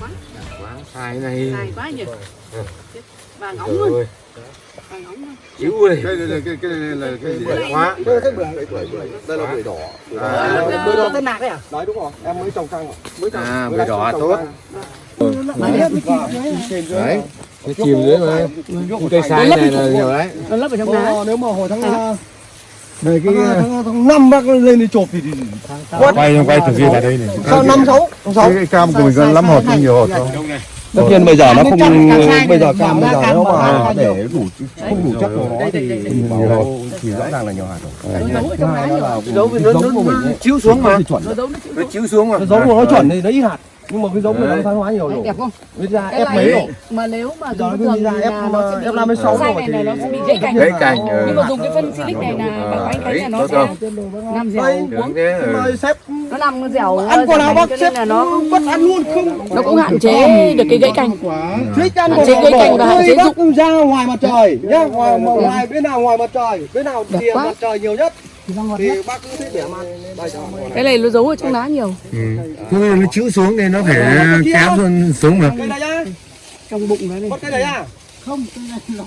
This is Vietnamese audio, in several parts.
quá. Sai này. Dài quá nhỉ. Vàng óng Trời luôn. chịu ơi Cái này cái cái này là cái gì? Quá. Đây là cái bưởi. Đây là bưởi đỏ. À. Bưởi bưởi đỏ. Tên nạc đấy à Đấy đúng rồi, em mới trồng căng rồi. Mới trồng. À, bưởi đỏ tốt. đấy. cái chìm dưới mà. Cây sai này là nhiều đấy. nó lấp ở trong đá. Ờ, Nếu mà hồi tháng này cái tháng, tháng năm bác lên đi chộp thì, thì quay quay thực hiện ở đây này. Sao năm sáu? Sáu? Cái cam của mình có lắm hột nhưng nhiều hột thôi. Tất nhiên bây giờ nó không bây giờ cam bây giờ bỏ mà để đủ không đủ chất của nó Đây, thì đây, đây, thì đây. rõ ràng là nhiều hạt rồi. Nó thứ hai nó là nó giống của mình chiếu xuống mà. nó nó nó chiếu xuống mà. Giống của nó chuẩn thì nó ít hạt nhưng mà cái giống này nó thoái hóa nhiều rồi đẹp không? Bây ra cái ép mấy rồi mà nếu mà giờ dùng nó thường ra thì ép là nó sẽ bị ép năm mươi sáu rồi này là thì nó sẽ bị gãy cành gãy cành nhưng mà dùng cái phân silic này là bảo anh thấy là nó sẽ nằm dẻo uống. Ừ. mà sếp nó nằm dẻo ăn quả nào bác sếp nó bắt ăn luôn không nó cũng hạn chế được cái gãy cành. Thích ăn quả gãy bỏ cành và hạn chế bác ra ngoài mặt trời nhá. Ngoài bên nào ngoài mặt trời bên nào quá. mặt trời nhiều nhất thì bác cứ thích để ăn. Đây cho cái này nó giấu ở trong đá nhiều. Ừ. thế nên nó chiếu xuống thì nó phải kéo xuống xuống mà trong bụng nó này. Cây này nhá. Không cái này là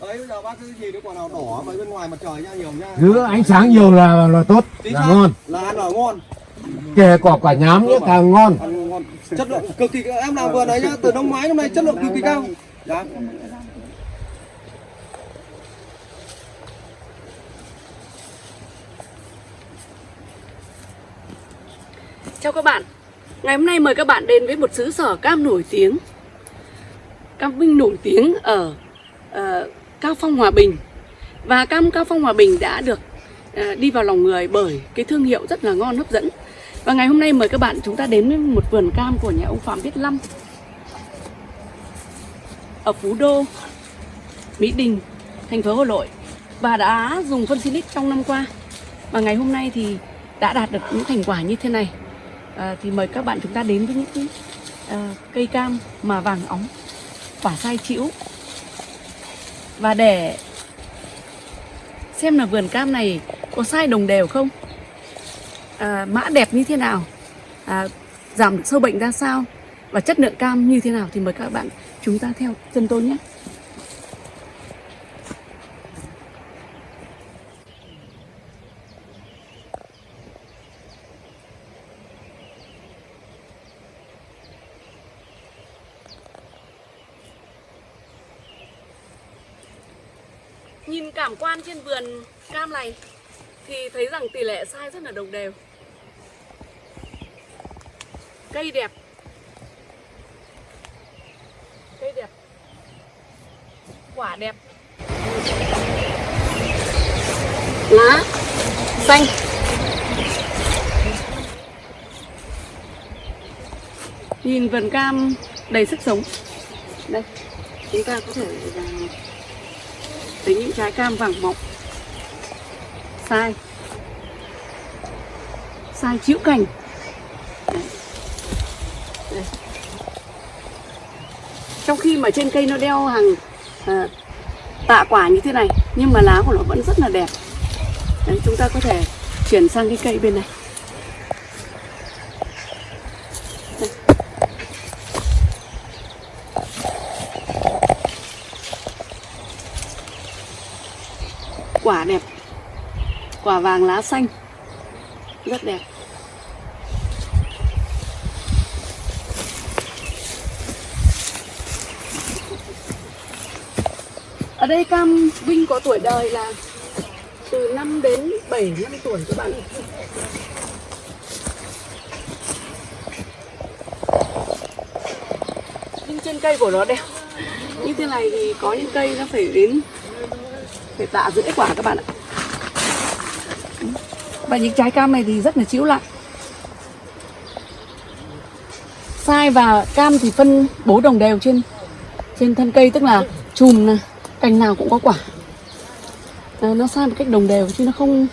đấy bây giờ bác cứ gì cái quả nào đỏ với bên ngoài mặt trời nha nhiều nha giữ ánh sáng nhiều là là tốt Chính là ngon. Là ăn ở ngon. Kể quả quả nhám nữa càng ngon. Chất lượng cực kỳ em làm vừa đấy nhá từ năm ngoái năm nay chất lượng cực kỳ cao. Dạ Chào các bạn. Ngày hôm nay mời các bạn đến với một xứ sở cam nổi tiếng. Cam Vinh nổi tiếng ở ờ, uh, Cao Phong Hòa Bình. Và cam Cao Phong Hòa Bình đã được uh, đi vào lòng người bởi cái thương hiệu rất là ngon hấp dẫn. Và ngày hôm nay mời các bạn chúng ta đến với một vườn cam của nhà ông Phạm Viết Lâm. Ở Phú Đô, Mỹ Đình, thành phố Hà Nội. Và đã dùng phân silic trong năm qua. Và ngày hôm nay thì đã đạt được những thành quả như thế này à, thì mời các bạn chúng ta đến với những cái, à, cây cam mà vàng óng quả sai chĩu. Và để xem là vườn cam này có sai đồng đều không à, mã đẹp như thế nào à, giảm sâu bệnh ra sao và chất lượng cam như thế nào thì mời các bạn chúng ta theo chân tôi nhé Nhìn cảm vườn cam này thì thấy rằng tỷ lệ sai rất là đồng đều. Cây đẹp. Cây đẹp. Quả đẹp. Lá xanh. Nhìn vườn cam đầy sức sống. Đây, chúng ta có thể thấy những trái cam vàng mọng sai. Sai chịu cành Đấy. Trong khi mà trên cây nó đeo hàng à, tạ quả như thế này nhưng mà lá của nó vẫn rất là đẹp. Đấy, chúng ta có thể chuyển sang cái cây bên này. Quả đẹp quả vàng lá xanh. Rất đẹp. Ở đây cam vinh có tuổi đời là từ 5 đến 7 năm tuổi các bạn nhưng trên cây của nó đeo như thế này thì có những cây nó phải đến, phải tạ rưỡi quả các bạn ạ và những trái cam này thì rất là chịu lại sai và cam thì phân bố đồng đều trên trên thân cây tức là chùm này, cành nào cũng có quả. À, nó sai một cách đồng đều chứ nó không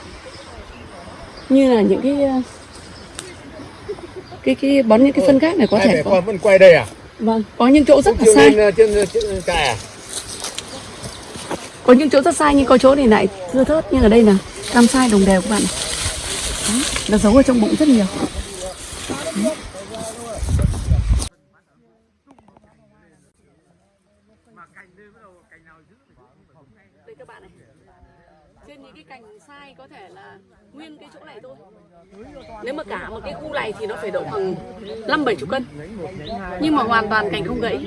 như là những cái ờ, cái cái bón những cái phân khác này có thể có. con vẫn quay đây à? Vâng có những chỗ rất là sai. lên trên trên cài à? Có những chỗ rất sai nhưng có chỗ thì lại thưa thớt. Nhưng ở đây là cam sai đồng đều các bạn này nó giấu ở trong bụng rất nhiều. Đây các bạn này. Trên những cái cành sai có thể là nguyên cái chỗ này thôi. Nếu mà cả một cái khu này thì nó phải độ bằng năm bảy chục cân. Nhưng mà hoàn toàn cành không gãy.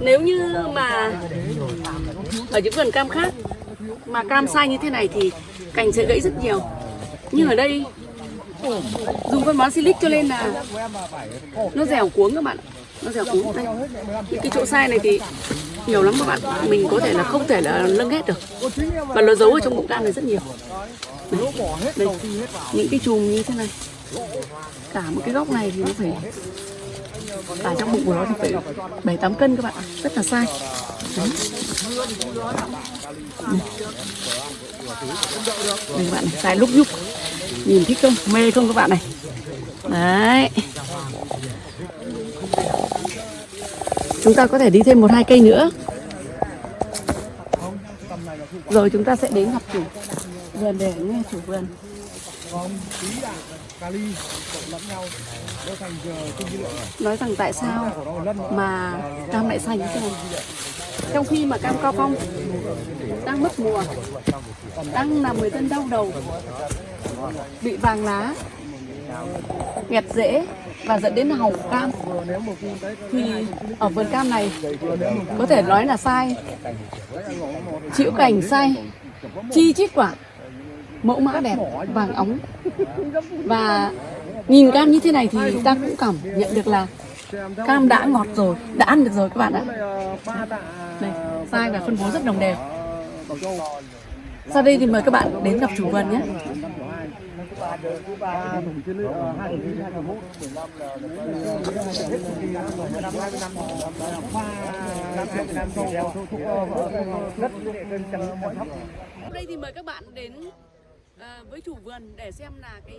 Nếu như mà ở những vườn cam khác mà cam sai như thế này thì cành sẽ gãy rất nhiều nhưng ở đây dùng phân bón silic cho nên là nó dẻo cuống các bạn. Nó dẻo cuống đây những cái chỗ sai này thì nhiều lắm các bạn. Mình có thể là không thể là nâng hết được. Và nó giấu ở trong bụng cam này rất nhiều. Đây, đây. những cái chùm như thế này. Cả một cái góc này thì nó phải và trong bụng của nó thì phải bảy tám cân các bạn rất là sai. Đấy. Đây các bạn này, sai lúc nhúc. Nhìn thích không? Mê không các bạn này? Đấy. Chúng ta có thể đi thêm một hai cây nữa. Rồi chúng ta sẽ đến gặp chủ vườn để nghe chủ vườn nói rằng tại sao mà cam lại xanh thế này trong khi mà cam cao phong đang mất mùa đang làm người dân đau đầu bị vàng lá nghẹt rễ và dẫn đến hỏng cam thì ở vườn cam này có thể nói là sai. Chịu cảnh sai chi chít quả mẫu mã đẹp vàng óng. Và nhìn cam như thế này thì ta cũng cảm nhận được là cam đã ngọt rồi đã ăn được rồi các bạn ạ. Đây sai và phân bố rất đồng đều. Sau đây thì mời các bạn đến gặp chủ vườn nhé. Nay thì mời các bạn đến à, với chủ vườn để xem là cái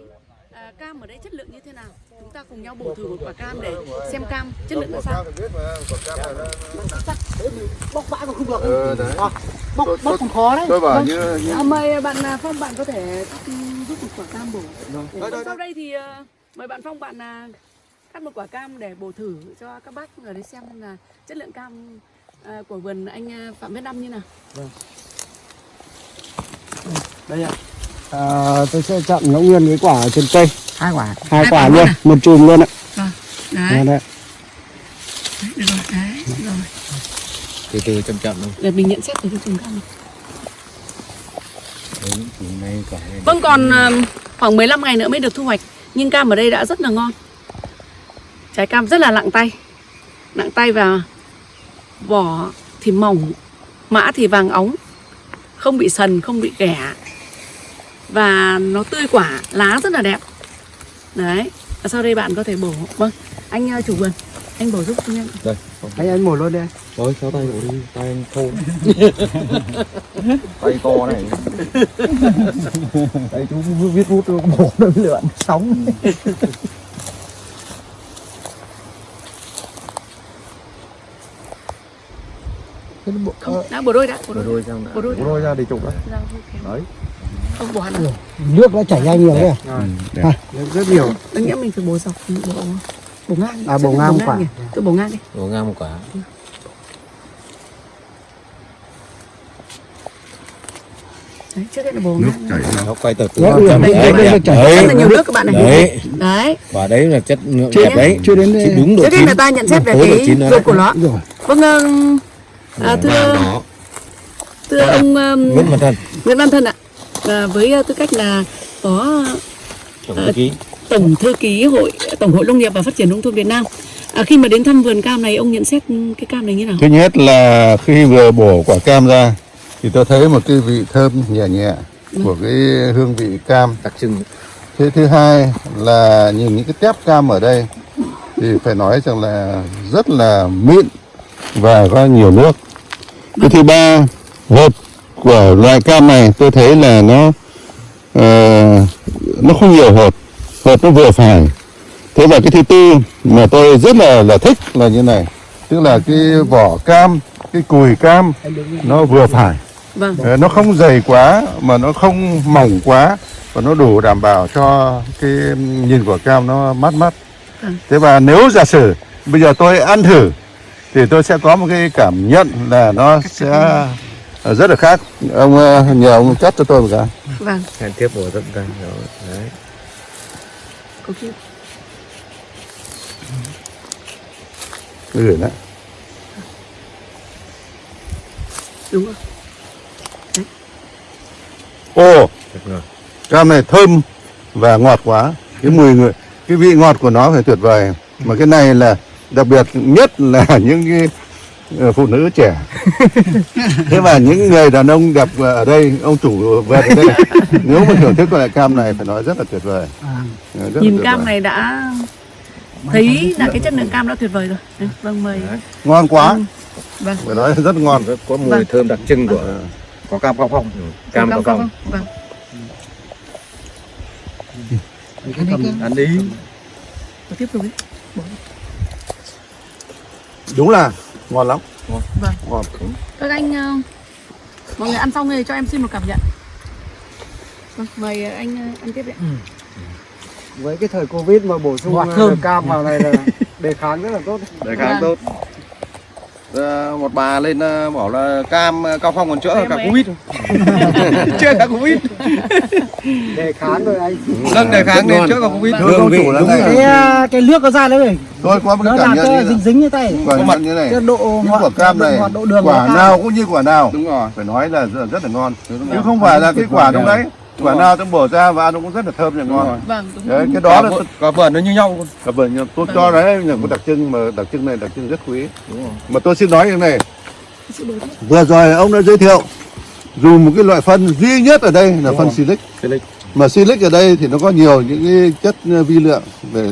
à, cam ở đây chất lượng như thế nào. Chúng ta cùng nhau bổ thử một quả cam để xem cam chất lượng ra sao. Bóc bãi còn không được. Ờ, đấy. À, bóc, bóc còn khó đấy. Tôi bảo Vâng. như, như À, mời bạn à, Phong bạn có thể cắt ừ, giúp một quả cam bổ. Đây, Sau đây thì à, mời bạn Phong bạn à, cắt một quả cam để bổ thử cho các bác ở đây xem là chất lượng cam của vườn anh Phạm Viết Năm như nào. đây ạ. À, tôi sẽ chọn ngẫu nhiên cái quả ở trên cây. Hai quả. Hai quả luôn, một chùm luôn ạ. Vâng. Đấy, đây. được rồi, đấy, được rồi. từ từ chậm chậm thôi Để mình nhận xét từ cái chùm cam. Đấy, quả Vâng còn à, khoảng 15 ngày nữa mới được thu hoạch Nhưng cam ở đây đã rất là ngon Trái cam rất là nặng tay Nặng tay và vỏ thì mỏng Mã thì vàng óng Không bị sần, không bị ghẻ Và nó tươi quả, lá rất là đẹp. Đấy Và Sau đây bạn có thể bổ. Vâng, anh à, chủ vườn Anh bổ giúp tôi nhé đây Anh anh mổ luôn đi. thôi kéo tay của đi tay anh khô tay to này. Tay chú viết bút nó bổ nó lượn sóng. Không, đã bổ đôi đã Bổ Bổ đôi, đã. Bổ đôi. Đã. Bổ đôi ra để chụp đó Ra, ok. đấy Không bổ hẳn rồi. Nước nó chảy ra nhiều đấy. đẹp. À, rất nhiều. Tôi nghĩ mình phải bổ dọc Bổ, bổ ngang À, bổ ngang quả. Tôi bổ ngang đi. Bổ ngang một quả. Đấy, trước hết là bổ ngang nó quay từ từ. Đấy, đấy đây, đây, đấy chảy. rất là nhiều nước các bạn này. Đấy. Đấy. Quả đấy là chất lượng đẹp đấy. Chưa đến đây. đúng độ trước hết là ta nhận xét về cái rồi ruột của nó. Rồi. vâng à, thưa thưa ông um, Nguyễn Văn Thân. Nguyễn Văn Thân ạ à, với uh, tư cách là phó tổng thư ký. tổng thư ký hội tổng hội nông nghiệp và phát triển nông thôn Việt Nam. À, khi mà đến thăm vườn cam này ông nhận xét cái cam này như nào? Thứ nhất là khi vừa bổ quả cam ra thì tôi thấy một cái vị thơm nhẹ nhẹ của cái hương vị cam. đặc trưng. Thế thứ hai là nhìn những cái tép cam ở đây thì phải nói rằng là rất là mịn và có nhiều nước. Cái thứ ba, hột của loại cam này tôi thấy là nó ờ, nó không nhiều hột, hột nó vừa phải. Thế và cái thứ tư mà tôi rất là là thích là như này, tức là cái vỏ cam, cái cùi cam nó vừa phải. vâng Ờ, nó không dày quá mà nó không mỏng quá và nó đủ đảm bảo cho cái nhìn của cam nó mát mắt Ừ. thế và nếu giả sử bây giờ tôi ăn thử thì tôi sẽ có một cái cảm nhận là nó sẽ rất là khác. Ông ờ, nhờ ông cắt cho tôi một cái. Vâng. Hẹn tiếp tận tay đó đấy. Khi tôi gửi đấy. Đúng rồi ô! Thật ngọt cam này thơm và ngọt quá. Cái mùi người cái vị ngọt của nó phải tuyệt vời. Mà cái này là đặc biệt nhất là những cái ờ, phụ nữ trẻ thế mà những người đàn ông đẹp ở đây ông chủ về ở đây nếu mà thưởng thức loại cam này phải nói rất là tuyệt vời. Ờ, rất nhìn tuyệt cam vời. này đã thấy là cái chất lượng cam đã tuyệt vời rồi. Đấy, vâng mời. Ngon quá. Ừ. vâng. Phải nói rất ngon. Rất có mùi Vâng. thơm đặc trưng của có cam cao phong. Ừ, cam cao phong. vâng. Ăn đi. Tiếp tục đi. Đúng là ngon lắm vâng. Ngon các anh ờ, mọi người ăn xong rồi cho em xin một cảm nhận. Vâng mời anh ờ, ăn tiếp đi ạ. với cái thời covid mà bổ sung ờ, cam vào này là đề kháng rất là tốt. Đề kháng tốt. Ờ, một bà lên ờ, bảo là cam ờ, cao phong còn chữa Em cả covid. Chữa cả covid. Đề kháng rồi anh. Nâng đề kháng lên chữa cả covid. Thưa ông chủ là cái này à, cái nước nó ra đấy này tôi có một cái cảm nhận như dính dính như tay. Quả mặn như này. cái độ những ngọt quả cam này độ đường quả nào cũng như quả nào. Đúng rồi. Phải nói là rất, là ngon. Chứ không phải là cái quả trong đấy quả rồi. nào tôi bổ ra và ăn nó cũng rất là thơm và ngon. vâng đúng đấy cái đó là cả, vườn nó như nhau. Luôn cả vườn tôi cho đấy là có đặc trưng mà đặc trưng này đặc trưng rất quý. Đúng rồi. Mà tôi xin nói như này. Vừa rồi ông đã giới thiệu dùng một cái loại phân duy nhất ở đây là phân silic. Silic. mà silic ở đây thì nó có nhiều những cái chất vi lượng để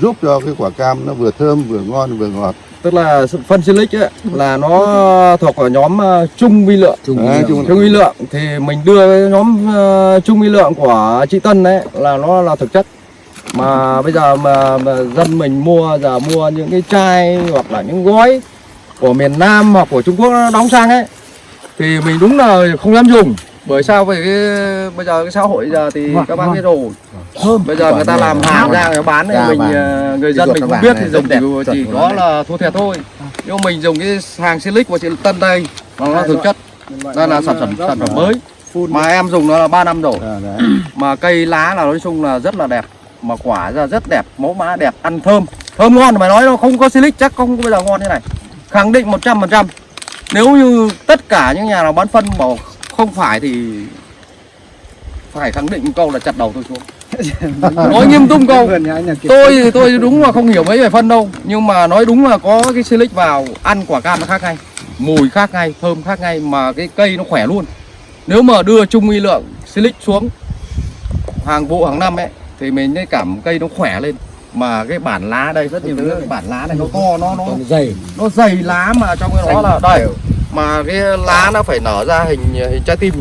giúp cho cái quả cam nó vừa thơm vừa ngon vừa ngọt tức là phân silic ấy là nó thuộc vào nhóm ờ, trung vi lượng. Trung vi lượng. thì mình đưa nhóm ờ, trung vi lượng của chị Tân đấy là nó là thực chất. Mà bây giờ mà, mà dân mình mua giờ mua những cái chai hoặc là những gói của miền Nam hoặc của Trung Quốc nó đóng sang ấy thì mình đúng là không dám dùng bởi sao vì cái bây giờ cái xã hội giờ thì Vâng, các bác vâng. biết rồi. Bây giờ người ta làm hàng ra người bán thì Da mình vàng. ờ, người dân mình không vàng biết thì dùng chỉ, chỉ có là thua thiệt thôi. Nhưng mình dùng cái hàng silic của chị Tân đây nó là thực chất. Đây là sản phẩm sản phẩm mới. mà em dùng nó là 3 năm rồi. Mà cây lá là nói chung là rất là đẹp. Mà quả ra rất đẹp mẫu mã đẹp ăn thơm. Thơm ngon mà nói nó không có silic chắc không có bây giờ ngon như này. Khẳng định 100% nếu như tất cả những nhà nào bán phân bảo không phải thì phải khẳng định một câu là chặt đầu tôi xuống. Nói nghiêm túc câu. Tôi thì tôi đúng là không hiểu mấy về phân đâu nhưng mà nói đúng là có cái silic vào ăn quả cam nó khác ngay mùi khác ngay thơm khác ngay mà cái cây nó khỏe luôn. Nếu mà đưa chung uy lượng silic xuống hàng vụ hàng năm ấy thì mình thấy cảm cây nó khỏe lên. Mà cái bản lá đây rất nhiều cái bản lá này nó to nó nó dày. nó dày lá mà trong cái đó là đây mà cái lá nó phải nở ra hình hình trái tim.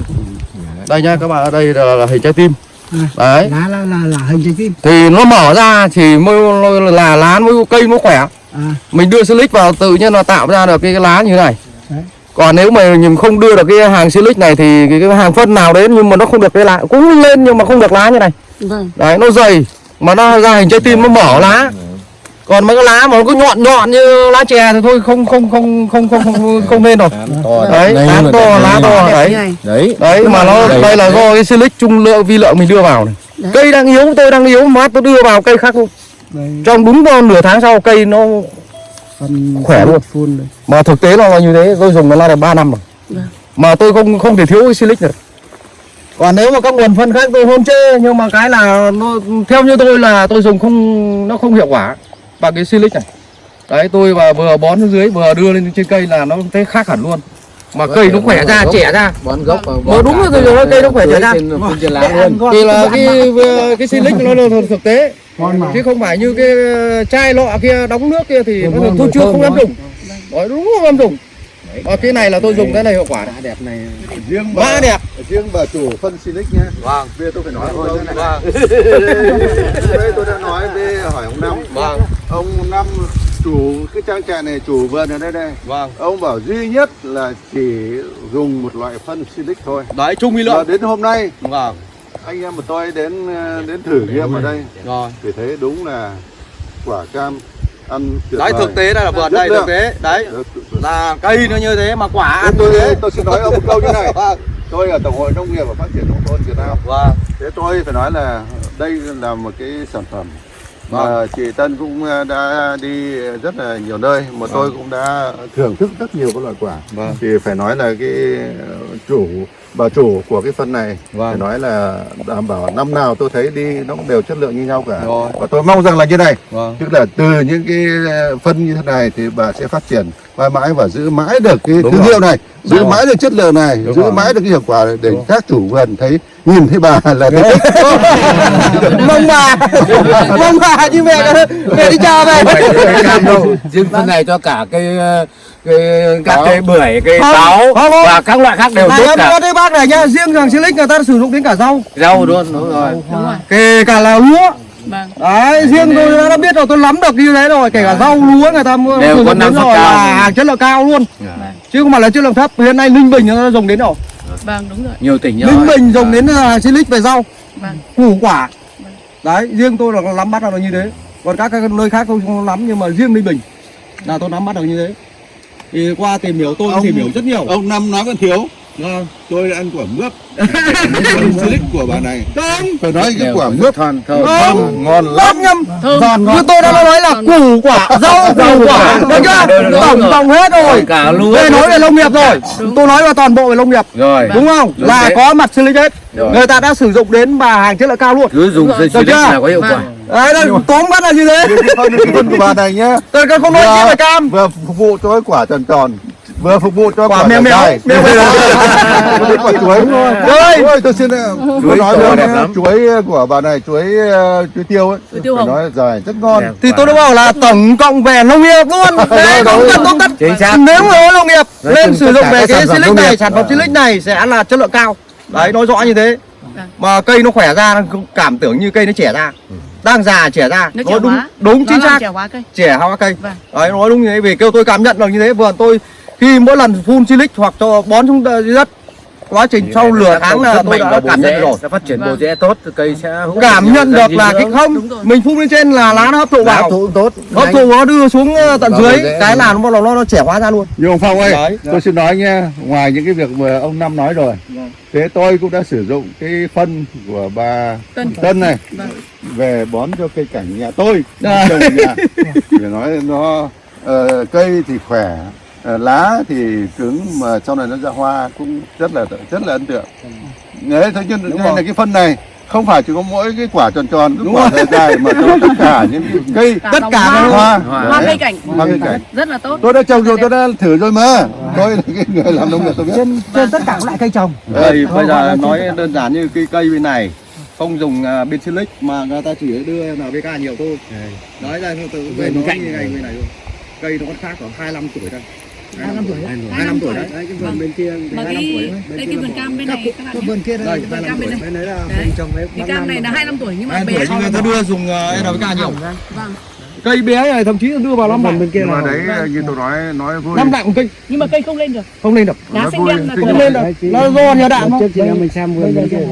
Đây nhá các bạn ở đây là, là hình trái tim. Đấy. lá là là là hình trái tim. Thì nó mở ra thì mới là lá mới cây nó khỏe. À. Mình đưa silic vào tự nhiên nó tạo ra được cái, cái lá như thế này. Đấy. còn nếu mà mình không đưa được cái hàng silic này thì cái, cái hàng phân nào đến nhưng mà nó không được cái lá cũng lên nhưng mà không được lá như này. Vâng. Đấy nó dày. Mà nó ra hình trái tim nó mở lá còn mấy cái lá mà nó cứ nhọn nhọn như lá chè thì thôi không không không không không không, không nên rồi đấy. Lá to lá to đấy. Đấy. Đấy. Mà nó Đây. là do cái silic trung lượng vi lượng mình đưa vào này. Cây đang yếu tôi đang yếu mát tôi đưa vào cây khác luôn. Trong đúng nửa tháng sau cây nó Khỏe luôn. mà thực tế nó là như thế tôi dùng nó là được 3 năm rồi. Vâng. mà tôi không không thể thiếu cái silic được. Còn nếu mà các nguồn phân khác tôi không chê nhưng mà cái là nó theo như tôi là tôi dùng không nó không hiệu quả bằng cái silic này. Đấy tôi và vừa bón xuống dưới vừa đưa lên trên cây là nó thấy khác hẳn luôn. Mà cây nó khỏe ra trẻ ra. Bón gốc và Mà đúng là rồi, cây nó khỏe trở ra. trên phun trên lá Để ăn luôn. ngon, thì là ăn cái cái silic nó là thực tế. Chứ không phải như cái chai lọ kia đóng nước kia thì Đúng nó rồi, tôi chưa không quá. dùng Đấy, đúng không dám dùng và cái này là tôi dùng cái này hiệu quả. Đẹp này. Riêng bà đẹp. riêng bà chủ phân silic nhé vâng. Bây giờ tôi phải nói thôi thế này vâng. đây tôi đã nói với hỏi ông năm vâng ông năm chủ cái trang trại này chủ vườn ở đây đây. Vâng. Ông bảo duy nhất là chỉ dùng một loại phân silic thôi. Đấy chung và lượng. Đến hôm nay vâng. anh em của tôi đến ờ, đến thử nghiệm ở đây. Rồi. Thì thấy đúng là quả cam ăn tuyệt đấy thực tế đây là vườn đây thực tế. Đấy. Là cây nó như thế mà quả ăn tôi, thế. tôi xin nói ông một câu như này. Tôi ở tổng hội nông nghiệp và phát triển nông thôn Việt Nam. Vâng. Thế tôi phải nói là đây là một cái sản phẩm mà chị Tân cũng ờ, đã đi rất là nhiều nơi mà tôi cũng đã thưởng thức rất nhiều các loại quả. Vâng. thì phải nói là cái ờ, chủ bà chủ của cái phân này Vâng. phải nói là đảm bảo năm nào tôi thấy đi nó cũng đều chất lượng như nhau cả. Rồi. và tôi mong rằng là như này vâng. tức là từ những cái ờ, phân như thế này thì bà sẽ phát triển mãi mãi và giữ mãi được cái Đúng thương rồi. hiệu này giữ Đúng mãi được chất lượng này Đúng giữ rồi. mãi được cái hiệu quả này để các chủ vườn thấy nhìn thấy bà là thấy thích. Mong bà. Mong bà như mẹ mẹ đi chờ về đâu. Riêng phân này cho cả cây cây các cây bưởi cây Không, táo không, không. và các loại khác đều tốt cả. thấy bác này nhá riêng thằng Silic người ta sử dụng đến cả rau. Rau luôn đúng rồi. đúng rồi. Kể cả là lúa. Vâng. Đấy riêng tôi đã, đã biết rồi tôi nắm được như thế rồi. Kể cả rau lúa người ta mua Đều có năng đến suất rồi cao. là hàng chất lượng cao luôn. Chứ không phải là chất lượng thấp. Hiện nay ninh bình người ta dùng đến rồi. Vâng đúng rồi. Nhiều tỉnh ninh rồi. Bình dùng đến là Silic về rau. Vâng. Củ quả. Đấy riêng tôi là nắm bắt được như thế. Còn các, các nơi khác tôi không nắm nhưng mà riêng ninh bình là tôi nắm bắt được như thế thì qua tìm hiểu tôi cũng Ông- tìm hiểu rất nhiều. ông năm nói còn thiếu. Vâng. tôi đã ăn quả mướp. Silic của bà này. Không, phải nói cái quả mướp. thon thơm không, ngon lắm. Nhâm thơm giòn như tôi đã nói là củ quả rau củ quả. Được chưa? Tổng tổng hết rồi. Cả lúa đây nói về nông nghiệp rồi. Tôi nói về toàn bộ về nông nghiệp. Rồi. Đúng không? Là có mặt silic hết người ta đã sử dụng đến và hàng chất lượng cao luôn. Cứ dùng chưa? là có hiệu quả đấy đây tóm bắt là như thế. Cái phân của bà này nhá. Tôi không nói gì về cam. vừa phục vụ cho cái quả tròn tròn. Vừa phục vụ cho quả quả mèo mèo mèo mèo. Quả chuối. Rồi. Ôi, tôi xin ờ, Chuối. Nói luôn đẹp nhá, lắm. chuối của bà này chuối ờ, chuối tiêu ấy. Chuối tiêu phải hồng. nói dài rất ngon. Thì tôi đã bảo là tổng cộng về nông nghiệp luôn. Đấy không rồi. cần Chính xác. nếu mà nông nghiệp lên sử dụng về cái silic này sản phẩm silic này sẽ là chất lượng cao. Đấy nói rõ như thế. Mà cây nó khỏe ra cảm tưởng như cây nó trẻ ra đang già trẻ ra. Nó nói đúng hóa. đúng chính xác. trẻ hóa cây. Trẻ hoa cây. Vâng. đấy nói đúng như thế vì kêu tôi cảm nhận được như thế. Vườn tôi khi mỗi lần phun silic hoặc cho bón xuống đất quá trình sau lửa tháng là tôi đã cảm nhận được rồi. sẽ phát triển bộ Vâng. rễ tốt cây sẽ cảm nhận được là cái không mình phun lên trên là lá nó hấp thụ vào. thụ tốt. Hấp thụ nó đưa xuống ờ, tận dưới bộ cái là nó bắt đầu nó, nó trẻ hóa ra luôn. Nhưng ông Phong ơi, tôi xin nói nha, ngoài những cái việc mà ông Năm nói rồi, thế tôi cũng đã sử dụng cái phân của bà Tân. Này Vâng. về bón cho cây cảnh nhà tôi, trồng nhà. Để nói nó ờ, cây thì khỏe, lá thì cứng mà sau này nó ra hoa cũng rất là rất là ấn tượng. Đấy, thế nhưng Đúng đây rồi. là cái phân này không phải chỉ có mỗi cái quả tròn tròn, cái Đúng quả dài dài mà tất cả những cái cây tất cả hoa, các hoa, hoa cây cảnh. Hoa cây cảnh. rất là tốt. Tôi đã trồng rồi, tôi đã thử rồi mà. Tôi là cái người làm nông nghiệp tôi biết. trên trên tất cả các loại cây trồng. Đây Không, bây giờ nói đơn giản như cây cây bên này không dùng uh, bên silic mà người ta chỉ đưa NPK nhiều thôi. Đấy đây từ về nó như này. như này luôn cây nó còn khác khoảng 25 tuổi đây 25 tuổi 25 tuổi. Đấy. Cái vườn bên kia mà cái đây cái vườn cam bên này các bạn cái vườn kia đây vườn cam bên này. bên đấy. Là mình trồng cái cam này là 25 tuổi nhưng mà 25 bé tuổi nhưng người ta đưa dùng uh, NPK nhiều. Vâng. Cây bé này thậm chí đưa vào năm đặng bên kia Nhưng mà đấy như tôi nói nói vui. năm đặng một cây. Nhưng mà cây không lên được. Không lên được. Lá xanh đen là không không lên được. Nó do nhờ đạn không? trước chị em mình xem vườn bên kia